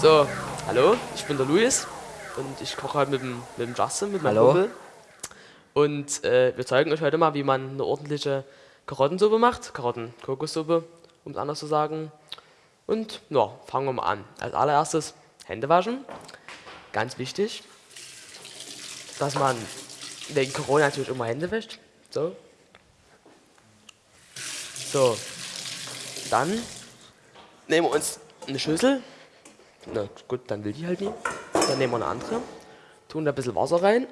So, hallo, ich bin der Luis und ich koche heute mit dem, mit dem Justin, mit meinem Hallo. Kumpel. Und äh, wir zeigen euch heute mal, wie man eine ordentliche Karottensuppe macht. Karotten-Kokossuppe, um es anders zu sagen. Und ja, fangen wir mal an. Als allererstes Hände waschen. Ganz wichtig, dass man wegen Corona natürlich immer Hände wäscht. So. So. Dann nehmen wir uns eine Schüssel. Na gut, dann will die halt nie. Dann nehmen wir eine andere. Tun da ein bisschen Wasser rein.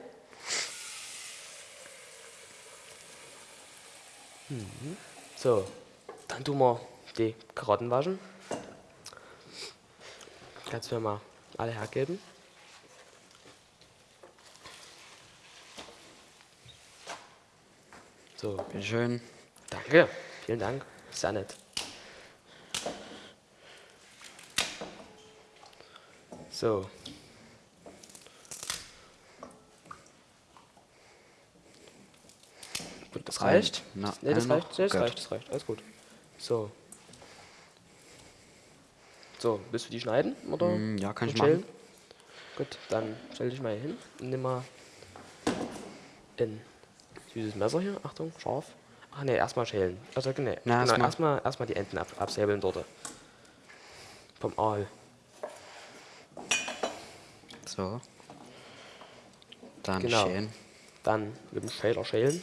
Mhm. So, dann tun wir die Karotten waschen. Kannst du mir mal alle hergeben? So, Bitteschön. danke. Vielen Dank. Sehr nett. So. Gut, das reicht. na, nee, das reicht. das reicht, das reicht. Alles gut. So. So, willst du die schneiden? Oder? Mm, ja, kann und ich machen. schälen? Gut, dann stell dich mal hier hin und nimm mal ein süßes Messer hier. Achtung, scharf. Ach nee, erstmal schälen. Also, nee, Na, genau, erstmal- erstmal erstmal die Enden ab, absäbeln dort. Vom Aal. So. Dann Genau. schälen. Dann mit dem Schäler schälen.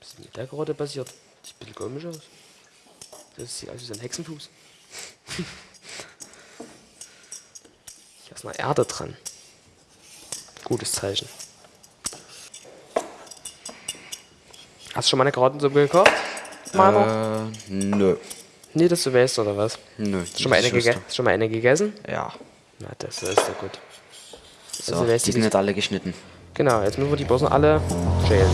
Was ist denn mit der Karotte passiert? Sieht ein bisschen komisch aus. Das sieht aus wie so ein Hexenfuß. Hier ist noch Erde dran. Gutes Zeichen. Hast du schon mal eine Karottensuppe gekocht? Äh, nö. Nee, dass du weißt, oder was? Nö. Schon mal, das eine ist gege schon mal eine gegessen? Ja. Na, das ist ja gut. So, Also, die sind nicht alle geschnitten. Genau, jetzt müssen wir die noch alle schälen.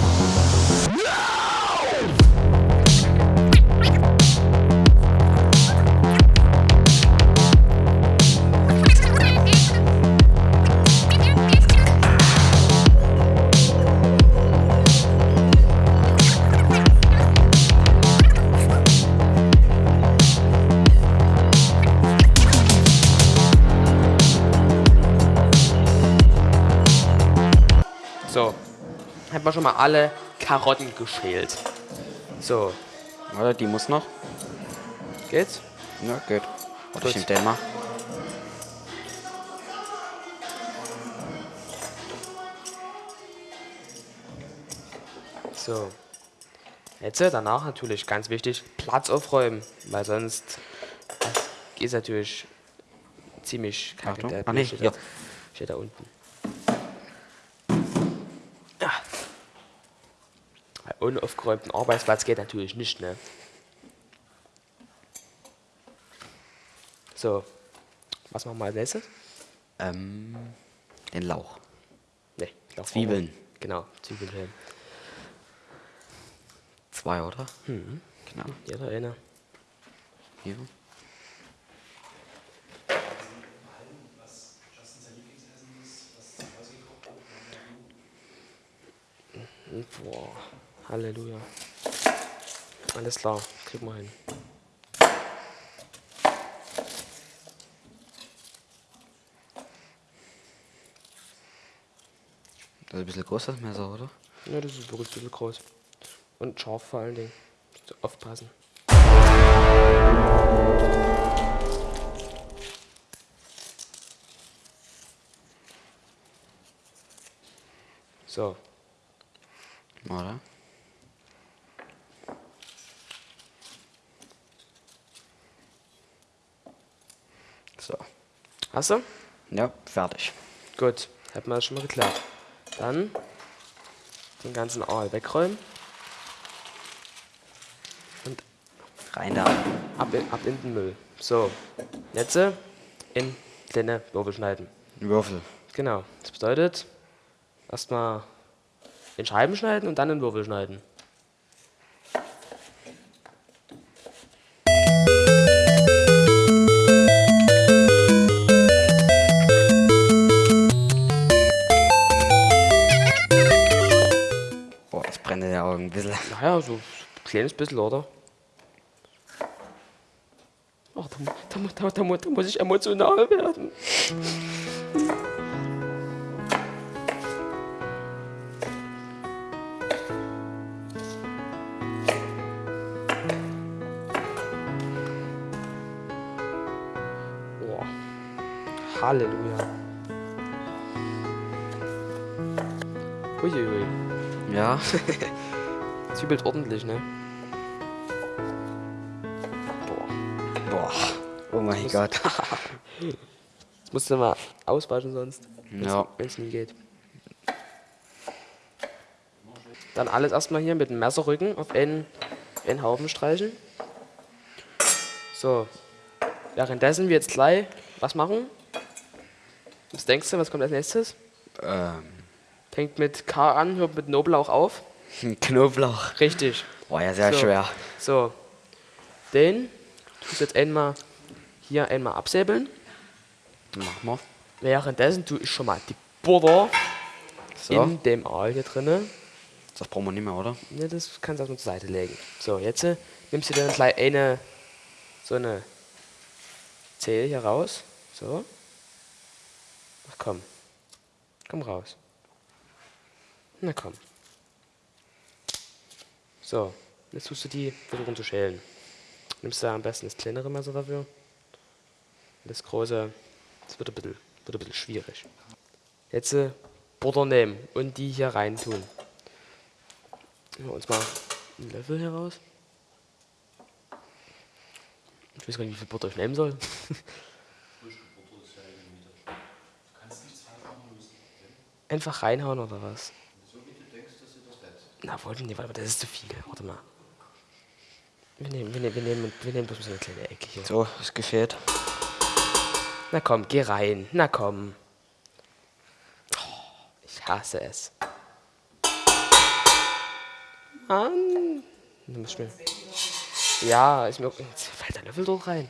Wir schon mal alle Karotten geschält. So, Oder die muss noch? geht's? Ja, geht. Oder ich den mal. So. Jetzt äh, danach natürlich ganz wichtig, Platz aufräumen, weil sonst ist natürlich ziemlich kacke. Achtung. Der Ah, nee, da, steht da unten. Weil ohne aufgeräumten Arbeitsplatz geht natürlich nicht, ne? So. Was machen wir als nächstes? Ähm, den Lauch. Ne, ich glaub, Zwiebeln. Genau, Zwiebeln. Zwei, oder? Mhm. Genau. Jeder eine. Hier. Boah, Halleluja. Alles klar, kriegen wir hin. Das ist ein bisschen groß, das Messer, oder? Ja, das ist wirklich ein bisschen groß. Und scharf vor allen Dingen. So aufpassen. So, Oder? So. Hast du? Ja, fertig. Gut, hätten wir das schon mal geklärt. Dann den ganzen Aal wegräumen und Rein da. ab in, ab in den Müll. So, jetzt äh, in kleine Würfel schneiden. Würfel. Genau, das bedeutet erstmal in Scheiben schneiden und dann in Würfel schneiden. Naja, so ein kleines bisschen, oder? Oh, da, mu- da, mu- da, da, mu- da muss ich emotional werden. Halleluja. Uiuiui. Ja. Zwiebelt ordentlich, ne? Boah. Boah. Oh mein Gott. Jetzt musst du mal auswaschen sonst. Ja. Wenn es nie geht. Dann alles erstmal hier mit dem Messerrücken auf einen, einen Haufen streichen. So. Währenddessen wir jetzt gleich was machen. Was denkst du, was kommt als nächstes? Ähm. Fängt mit K an, hört mit Knoblauch auf. Knoblauch. Richtig. Boah, ja, sehr So. schwer. So. Den tust du jetzt einmal hier einmal absäbeln. Machen wir. Währenddessen tue ich schon mal die Butter So. in dem Aal hier drinne. Das brauchen wir nicht mehr, oder? Ne, das kannst du auch nur zur Seite legen. So, jetzt äh, nimmst du dann gleich eine, so eine Zehe hier raus. So. Ach komm. Komm raus. Na komm. So, jetzt tust du die versuchen zu schälen. Nimmst du am besten das kleinere Messer dafür. Das große, das wird ein bisschen, wird ein bisschen schwierig. Jetzt äh, Butter nehmen und die hier rein tun. Nehmen wir uns mal einen Löffel hier raus. Ich weiß gar nicht, wie viel Butter ich nehmen soll. Einfach reinhauen oder was? Na, wollten die, warte mal, das ist zu viel. Warte mal. Wir nehmen, wir nehmen, wir nehmen, wir nehmen bloß so eine kleine Ecke hier. So, ist gefehlt. Na komm, geh rein. Na komm. Ich hasse es. Mann. Du musst mir. Ja, ist mir. Jetzt fällt der Löffel dort rein.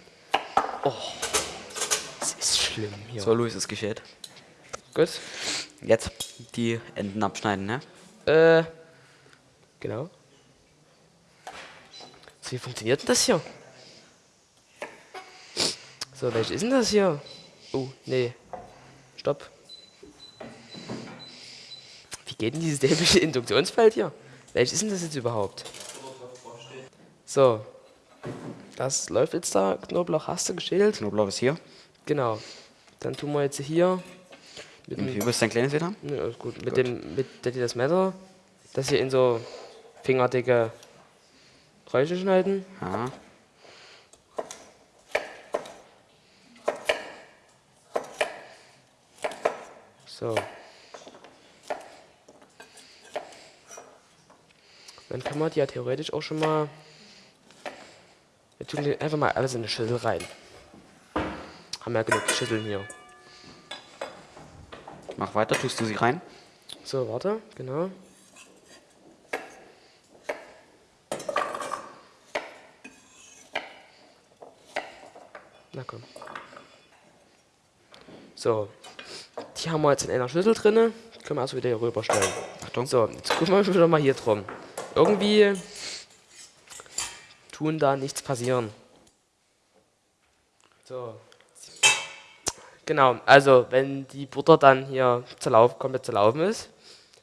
Oh. Das ist schlimm hier. So, Luis, ist gefehlt. Gut. Jetzt die Enden abschneiden, ne? Äh. Genau. So, wie funktioniert denn das hier? So, welches ist denn das hier? Oh, nee. Stopp. Wie geht denn dieses dämliche Induktionsfeld hier? Welches ist denn das jetzt überhaupt? So. Das läuft jetzt da. Knoblauch hast du geschält. Knoblauch ist hier. Genau. Dann tun wir jetzt hier mit dem wie willst du dein kleines wieder? ja, alles gut. Mit dem, mit das Messer, das hier in so fingerdicke Streiche schneiden. Ja. So. Dann kann man die ja theoretisch auch schon mal. Wir tun die einfach mal alles in eine Schüssel rein. Haben ja genug Schüsseln hier. Mach weiter, tust du sie rein? So, warte, genau. Na komm. So, die haben wir jetzt in einer Schüssel drinne. Können wir also wieder hier rüberstellen. Achtung. So, jetzt gucken wir wieder mal hier drum. Irgendwie tun da nichts passieren. So. Genau, also wenn die Butter dann hier zerlauf, komplett zerlaufen ist,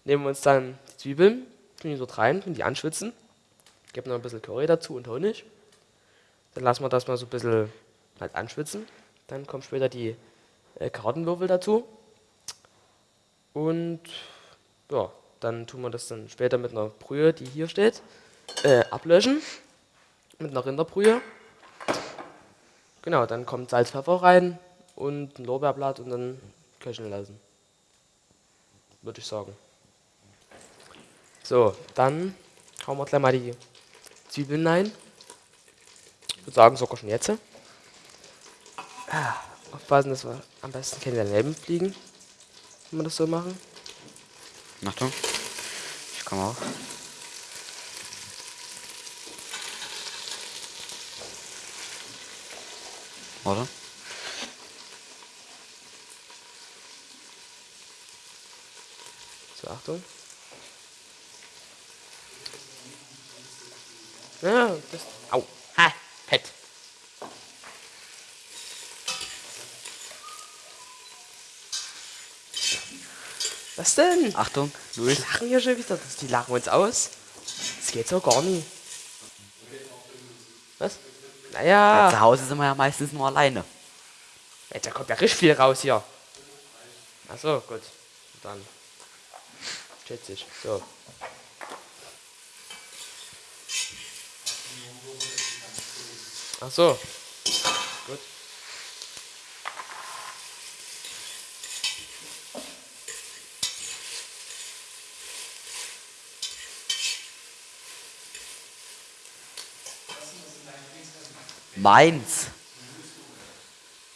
nehmen wir uns dann die Zwiebeln, tun die dort rein, tun die anschwitzen, geben noch ein bisschen Curry dazu und Honig. Dann lassen wir das mal so ein bisschen halt anschwitzen. Dann kommen später die äh, Karottenwürfel dazu. Und ja, dann tun wir das dann später mit einer Brühe, die hier steht, äh, ablöschen. Mit einer Rinderbrühe. Genau, dann kommt Salz, Pfeffer rein und ein Lorbeerblatt und dann köcheln lassen. Würde ich sagen. So, dann hauen wir gleich mal die Zwiebeln rein. Ich würde sagen, sogar schon jetzt. Ah, aufpassen, dass wir am besten keine daneben fliegen, wenn wir das so machen. Achtung. Ich komme auch. Oder? So, Achtung. Ja, das. Au. Ha, fett. Was denn? Achtung, Die Luis. lachen hier schon wieder. Die lachen uns aus. Das geht so gar nicht. Was? Ja, Naja. zu Hause sind wir ja meistens nur alleine. Ey, da kommt ja richtig viel raus hier. Achso, gut. Dann. Schätze ich. So. Ach Meins.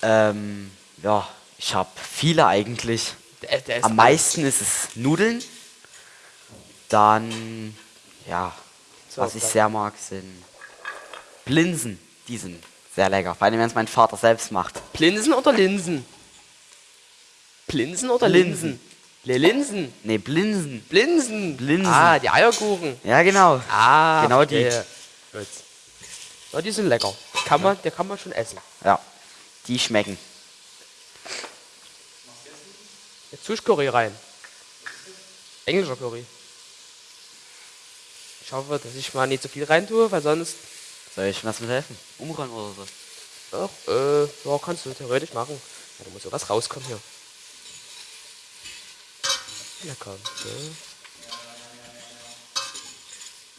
Ähm, ja, ich habe viele eigentlich. Der, der Am meisten ist es Nudeln. Dann, ja, So, was ich dann- sehr mag, sind Blinsen. Die sind sehr lecker. Vor allem, wenn es mein Vater selbst macht. Plinsen oder Linsen? Plinsen oder Linsen. Linsen? Le Linsen. Nee, Blinsen. Blinsen. Blinsen. Ah, die Eierkuchen. Ja, genau. Ah, Genau die. Gut. Ja, die sind lecker. Kann man, der kann man schon essen. Ja, die schmecken. Jetzt tue ich Curry rein. Englischer Curry. Ich hoffe, dass ich mal nicht so viel rein tue, weil sonst. Soll ich was mit helfen? Umrühren oder so? Ach, äh, ja, kannst du theoretisch machen. Ja, da muss sowas rauskommen hier. Lecker. So.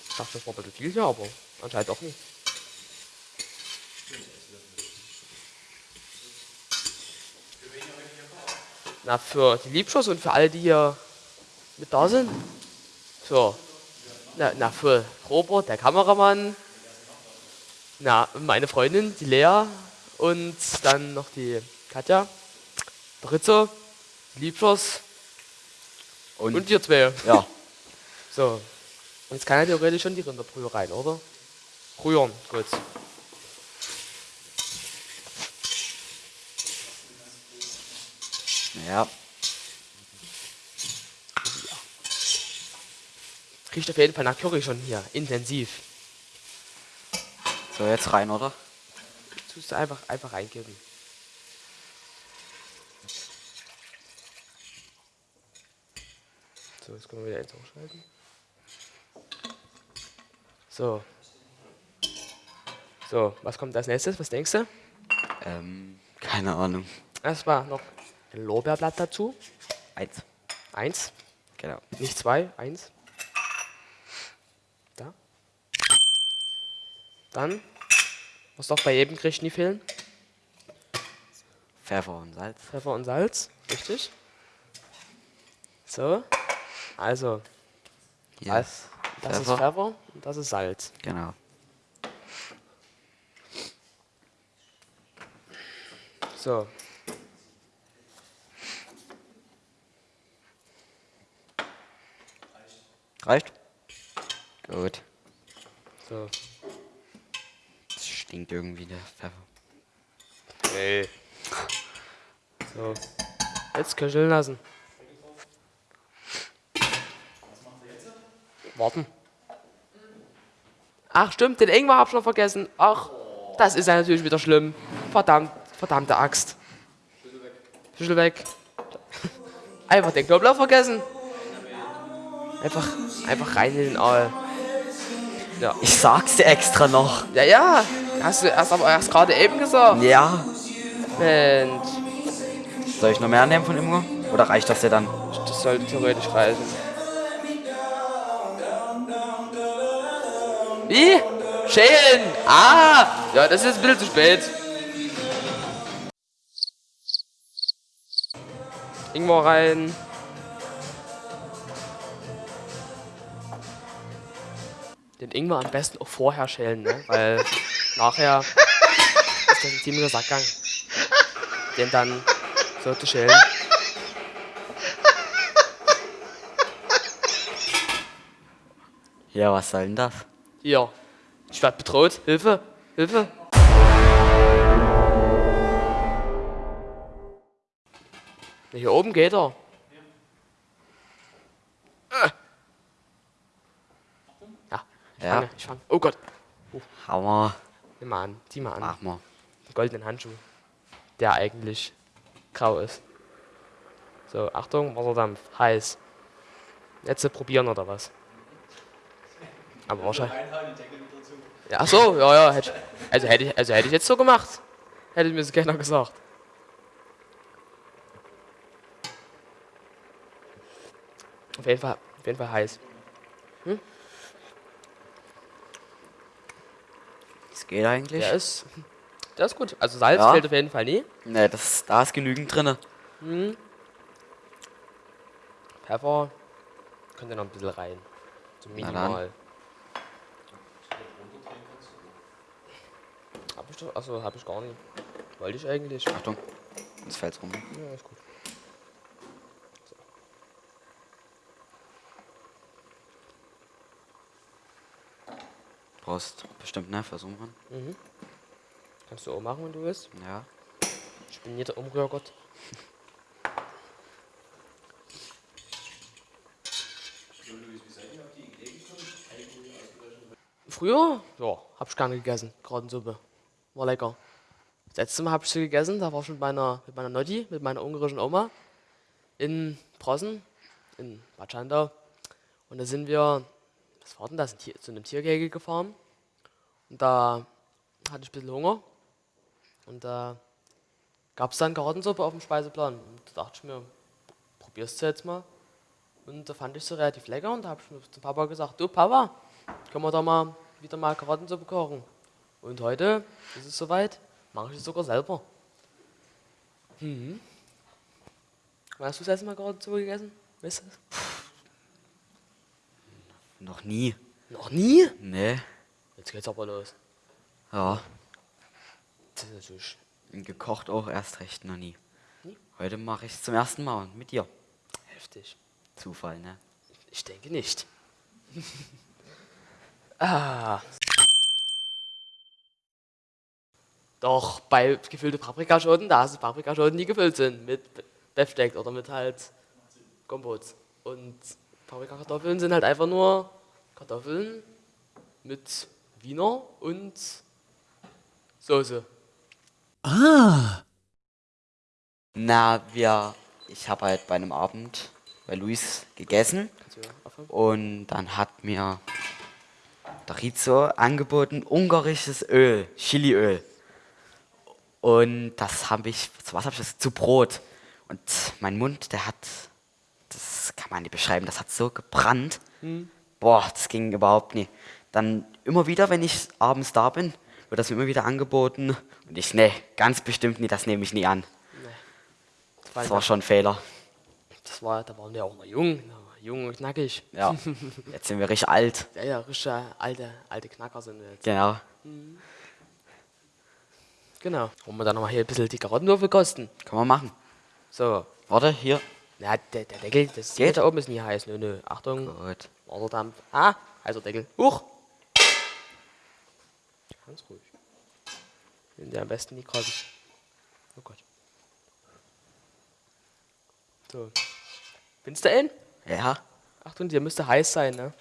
Ich dachte, das war ein bisschen viel hier, aber anscheinend auch nicht. Na, für die Liebschuss und für alle, die hier mit da sind. Für, na, na für Robert, der Kameramann. Na, meine Freundin, die Lea. Und dann noch die Katja, der Ritze, die Liebschuss Und, und ihr zwei. ja, So. Jetzt kann er theoretisch schon die Rinderbrühe rein, oder? Rühren, gut. Ja. Riecht auf jeden Fall nach Curry schon hier, intensiv. So, jetzt rein, oder? Tust du einfach, einfach reingeben. So, jetzt können wir wieder eins ausschalten. So. So, was kommt als nächstes? Was denkst du? Ähm, keine Ahnung. Erstmal noch ein Lorbeerblatt dazu. Eins. Eins, Genau. nicht zwei, eins. Da. Dann, was doch bei jedem Gericht nie fehlen, Pfeffer und Salz. Pfeffer und Salz, richtig. So, also, Hier. das, das ist. Pfeffer und das ist Salz. Genau. So. Reicht? Gut. So. Das stinkt irgendwie der Pfeffer. Nee. So. Jetzt köcheln lassen. Warten. Ach stimmt, den Ingwer hab ich noch vergessen. Ach, das ist ja natürlich wieder schlimm. Verdammt, verdammte Axt. Schlüssel weg. Einfach den Knoblauch vergessen. Einfach, einfach rein in den Aal. Ja. Ich sag's dir extra noch. Ja, ja. Hast du erst aber erst gerade eben gesagt. Ja. Mensch. Soll ich noch mehr nehmen von Imgo? Oder reicht das dir dann? Das sollte theoretisch reichen. Wie? Schälen! Ah! Ja, das ist jetzt ein bisschen zu spät. Ingwer rein. Den Ingwer am besten auch vorher schälen, ne? Weil nachher ist das ein ziemlicher Sackgang. Den dann so zu schälen. Ja, was soll denn das? Hier. Ich werd bedroht. Hilfe. Hilfe. Hier oben geht er. Äh. Ja. Fange. Oh Gott. Hammer. Nimm mal an. Zieh mal an. Mach mal. Den goldenen Handschuh. Der eigentlich grau ist. So, Achtung, Wasserdampf, heiß. Jetzt probieren oder was? Aber wahrscheinlich. Ja, ach so, ja, ja. Hätte, also, hätte ich, also hätte ich jetzt so gemacht. Hätte mir so keiner gesagt. Auf jeden Fall, auf jeden Fall heiß. Das geht eigentlich. Der ist, der ist gut. Also Salz Ja. fehlt auf jeden Fall nie. Ne, das, da ist genügend drin. Pfeffer könnte noch ein bisschen rein. So dann. minimal. Hab ich doch, achso, hab ich gar nicht. Wollte ich eigentlich. Achtung, jetzt fällt's rum. Ja, ist gut. Brauchst bestimmt, ne? Versuchen. Kannst du auch machen, wenn du willst. Ja. Ich bin nicht der Umrührgott. Früher? Ja, hab ich gerne gegessen. Gratensuppe. War lecker. Das letzte Mal hab ich sie gegessen, da war ich mit meiner, mit meiner Notti, mit meiner ungarischen Oma in Prossen, in Bad Schandau. Und da sind wir, was war denn das, Tier, zu einem Tiergehege gefahren. Und da hatte ich ein bisschen Hunger. Und da gab es dann Karottensuppe auf dem Speiseplan. Und da dachte ich mir, probierst du jetzt mal. Und da fand ich sie relativ lecker und da habe ich mir zum Papa gesagt, du Papa, können wir da mal wieder mal Karottensuppe kochen. Und heute ist es soweit, mache ich es sogar selber. Mhm. Hast du das letzte Mal Karottensuppe gegessen? Weißt du das? Noch nie. Noch nie? Ne. Jetzt geht's aber los. Ja. Das ist natürlich Gekocht auch erst recht noch nie. Nie? Heute mache ich es zum ersten Mal mit dir. heftig. Zufall, ne? Ich denke nicht. ah. Doch, bei gefüllte Paprikaschoten, da du Paprikaschoten, die gefüllt sind mit Befsteck oder mit halt Kompots. Und Paprikakartoffeln sind halt einfach nur Kartoffeln mit Wiener und Soße. Na, wir. Ich habe halt bei einem Abend bei Luis gegessen und dann hat mir der Rizzo angeboten ungarisches Öl, Chiliöl. Und das habe ich, zu was habe ich das? Zu Brot. Und mein Mund, der hat, das kann man nicht beschreiben, das hat so gebrannt. Boah, das ging überhaupt nicht. Dann immer wieder, wenn ich abends da bin, wird das mir immer wieder angeboten. Und ich, nee, ganz bestimmt nicht, das nehme ich nie an. Das war, Das war schon ein Fehler. das war, da waren wir auch noch jung, jung und knackig. Ja, jetzt sind wir richtig alt. Ja, ja, richtige alte, alte Knacker sind wir jetzt. Genau. Genau. Wollen wir dann nochmal hier ein bisschen die Karottenwürfel kosten? Können wir machen. So. Warte, hier. Ja, der, der Deckel, das Geht? da oben ist nie heiß. Nö, nö. Achtung. Gut. Wasserdampf. Ah, heißer Deckel. Huch! Ganz ruhig. Nimm dir am besten die Karotten. Oh Gott. So. Findest du ihn? Ja. Achtung, der müsste heiß sein, ne?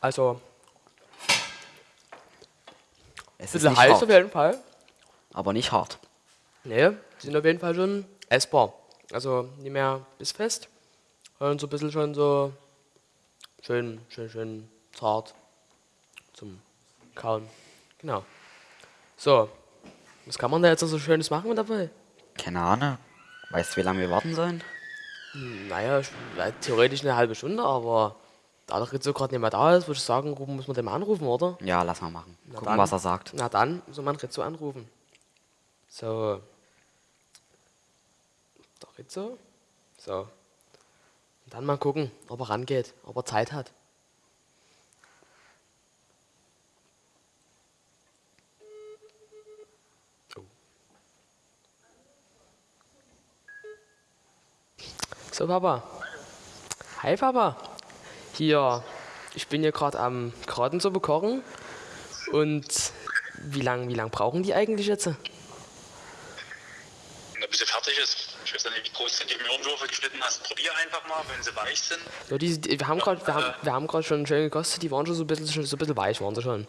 Also, Es ist bisschen nicht heiß hart, auf jeden Fall. aber nicht hart. Ne, die sind auf jeden Fall schon essbar. Also nicht mehr bissfest, sondern so ein bisschen schon so schön, schön, schön zart zum Kauen. Genau. So, was kann man da jetzt noch so Schönes machen mit dabei? Keine Ahnung. Weißt du, wie lange wir warten sollen? Naja, ich- äh, theoretisch eine halbe Stunde, aber da der Rizzo gerade nicht mehr da ist, würde ich sagen, muss man den mal anrufen, oder? Ja, lass mal machen. Na Gucken, dann. was er sagt. Na dann, soll man Rizzo anrufen. So. Der Rizzo. So. Und dann mal gucken, ob er rangeht, ob er Zeit hat. Oh. So, Papa. Hi, Papa. Hier, ich bin hier gerade am Karottensuppe kochen. Und wie lange wie lang brauchen die eigentlich jetzt? Na, bis sie fertig ist. Ich weiß ja nicht, wie groß du die Möhrenwürfel geschnitten hast. Probier einfach mal, wenn sie weich sind. So, die, die, wir haben gerade wir haben, wir haben schon schön gekostet, die waren schon so ein bisschen, so ein bisschen weich, waren sie schon.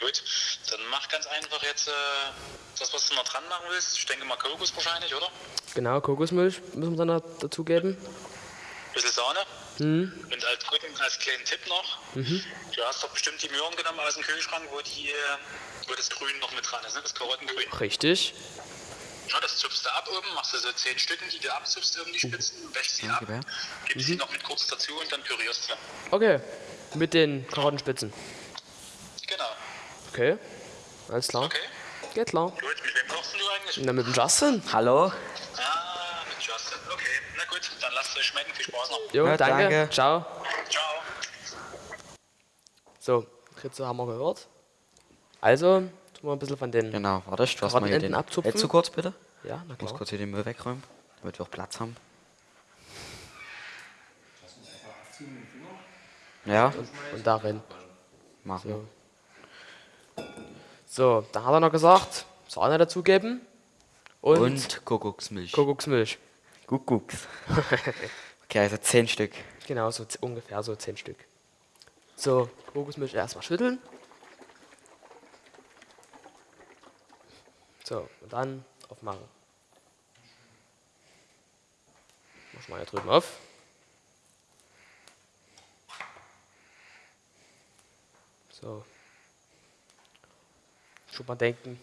Gut, dann mach ganz einfach jetzt äh, das, was du noch dran machen willst. Ich denke mal Kokos wahrscheinlich, oder? Genau, Kokosmilch müssen wir dann noch dazugeben. Bisschen Sahne. Und als dritten, als kleinen Tipp noch, du hast doch bestimmt die Möhren genommen aus dem Kühlschrank, wo, die, wo das Grün noch mit dran ist, ne? das Karottengrün. Richtig. Ja, das zupfst du ab oben, machst du so zehn Stücken, die du abzupfst, oben die Spitzen, wäschst sie ab, gibst sie noch mit kurz dazu und dann pürierst du. Okay. Mit den Karottenspitzen. Genau. Okay. Alles klar. Okay. Geht klar. Gut, mit wem kochst du eigentlich? Na, mit dem Justin. Hallo? Viel Spaß noch. Jo, Ja, danke. danke. Ciao. Ciao. So, Ritze haben wir gehört. Also, tun wir ein bisschen von den. Genau, warte, du hast mal hier den... abzupfen? Hältst du kurz, bitte? Ja, na Ich muss klar. kurz hier den Müll wegräumen, damit wir auch Platz haben. Ja, Und darin. machen. So. So, dann hat er noch gesagt, Sahne dazugeben. Und, Und Kuckucksmilch. Kuckucksmilch. Kuckucks. okay, also 10 Stück. Genau, so ungefähr so 10 Stück. So, Kokosmilch erstmal schütteln. So, und dann aufmachen. Mach mal hier drüben auf. So. Schon mal denken,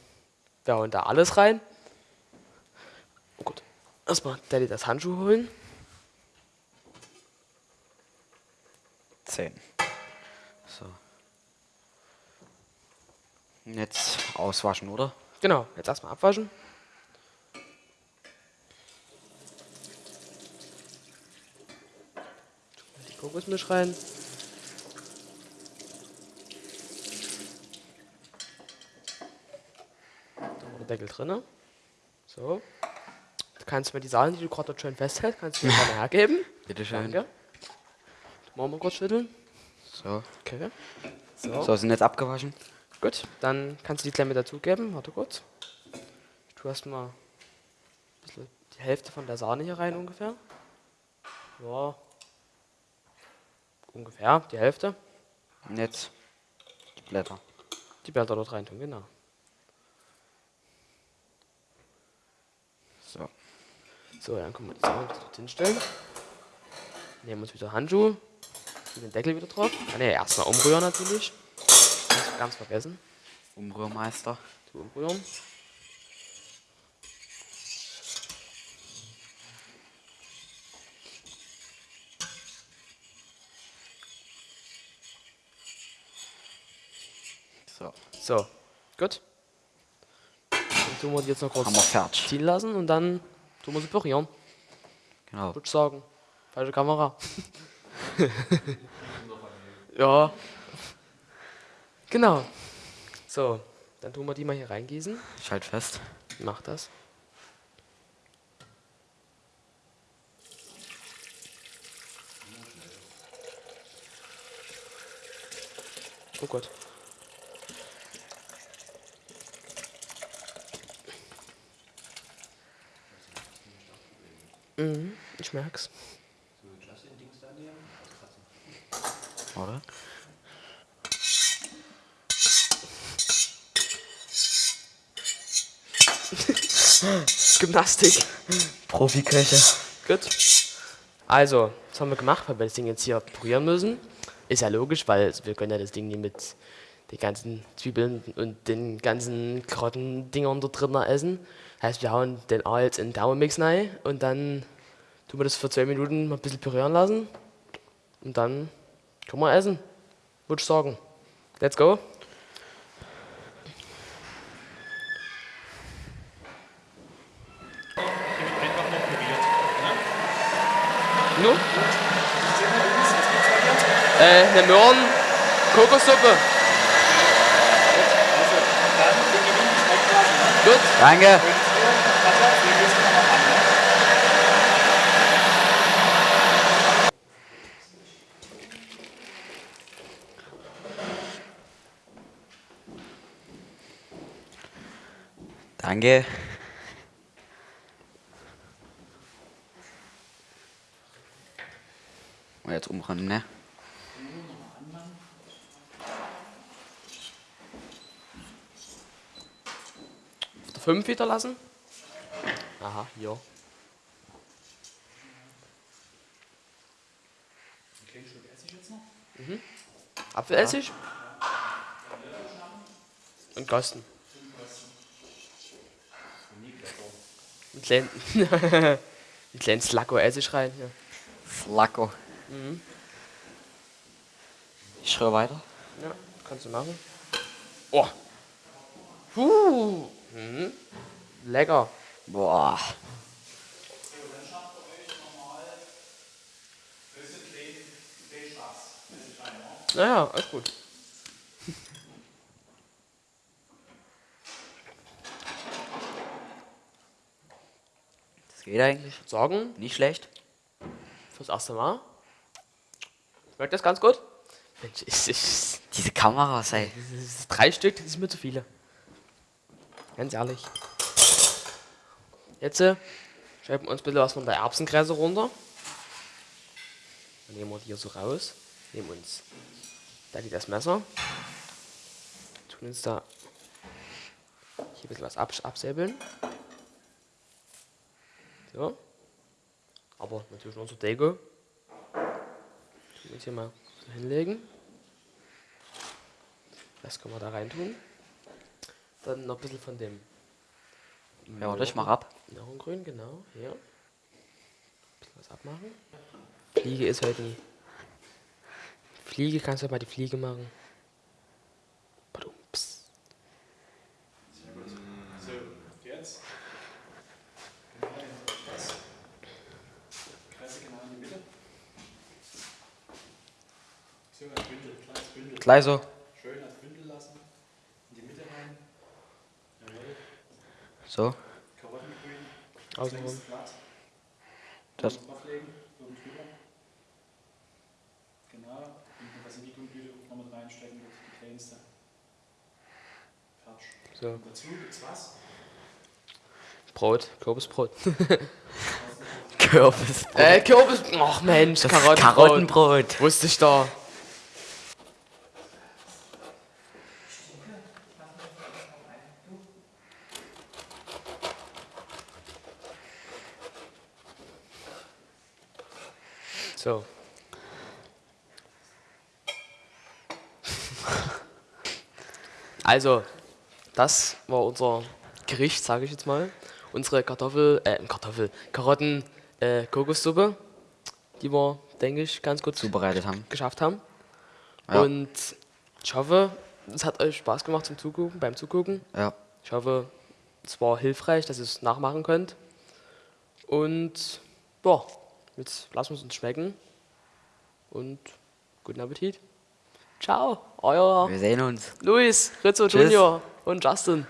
da und da alles rein. Oh gut. Erstmal Daddy das Handschuh holen. 10. So. Und Jetzt auswaschen, oder? Genau, jetzt erstmal abwaschen. Die Kokosmilch rein. Da Deckel drin. So. Du kannst mir die Sahne, die du gerade schön festhältst, kannst du mir gerne hergeben. Bitte schön. Danke. Machen wir kurz schütteln. So. Okay. So. So, sind jetzt abgewaschen. Gut, dann kannst du die Klemme dazugeben. Warte kurz. Du hast mal ein bisschen die Hälfte von der Sahne hier rein ungefähr. Ja. Ungefähr die Hälfte. Und jetzt die Blätter. Die Blätter dort rein tun, genau. So. So, dann können wir die Sahne dort hinstellen. Nehmen uns wieder Handschuhe. Tun den Deckel wieder drauf. Ah, ne, erstmal umrühren natürlich. Ganz, ganz vergessen. Umrührmeister. zu umrühren. So. So, gut. Dann tun wir die jetzt noch kurz ziehen lassen und dann tun wir sie pürieren, Genau. würde ich sagen. Falsche Kamera. ja. Genau. So, dann tun wir die mal hier reingießen. Ich halt fest. Mach das. Oh Gott. Mhm, ich merk's. Oder? Gymnastik. Profiköche. Gut. Also, das haben wir gemacht, weil wir das Ding jetzt hier pürieren müssen. Ist ja logisch, weil wir können ja das Ding nicht mit den ganzen Zwiebeln und den ganzen Karotten-Dingern da drin essen. Heißt, wir hauen den A jetzt in den Thermomix rein und dann tun wir das für zwei Minuten mal ein bisschen pürieren lassen. Und dann können wir essen. Würde ich sagen. Let's go. Nu? Äh, eine Möhren Kokossuppe. Gut. Danke. Danke. Und jetzt umrennen, ne? Auf der 5 wieder lassen? Aha, ja. Okay, Essig jetzt noch? Mhm. Apfelessig? Und Kosten. Kleinen, ein kleinen Slacko Essig rein. Ja. Flacco. Ich rühre weiter. ja, kannst du machen. Oh. Puh. Mhm. Lecker. Boah. Naja, alles gut. Geht eigentlich. Sagen, Nicht schlecht. fürs erste Mal. Schmeckt das ganz gut? Mensch, ist, ist, Diese Kameras, ey. drei Stück, das ist mir zu viele. Ganz ehrlich. Jetzt äh, schreiben wir uns bitte was von der Erbsenkresse runter. Dann nehmen wir die hier so raus. Nehmen uns da geht das Messer. Tun uns da hier ein bisschen was abs absäbeln. So. Aber natürlich zur Deko. Uns hier mal so hinlegen. Das können wir da rein tun. Dann noch ein bisschen von dem Ja, warte, ich mach ab. Grün, genau, hier. Bisschen was abmachen. Fliege ist heute nie. Fliege, kannst du mal die Fliege machen? Badumps. So, jetzt. Genau in das. Kresse genau in die Mitte. So, als Bündel, so. Schön als Bündel lassen. In die Mitte rein. Jawohl. So. Karottengrün. Außenrum. Das. Drüber. Genau. Und Basilikumblüte noch mit reinstecken, das ist die kleinste. Fertig. So, Und dazu gibt's was? Brot, Kürbisbrot. Kürbis. äh, Kürbis. Ach Mensch, Das Karottenbrot. Karottenbrot. Wusste ich da. So. Also, das war unser Gericht, sage ich jetzt mal. Unsere Kartoffel, äh, Kartoffel, Karotten, äh, Kokossuppe, die wir, denke ich, ganz gut Zubereitet haben. geschafft haben. Ja. Und ich hoffe, es hat euch Spaß gemacht zum Zugucken, beim Zugucken. Ja. Ich hoffe, es war hilfreich, dass ihr es nachmachen könnt. Und ja, jetzt lassen wir es uns schmecken. Und guten Appetit. Ciao, euer Wir sehen uns. Luis, Rizzo Tschüss. Junior und Justin.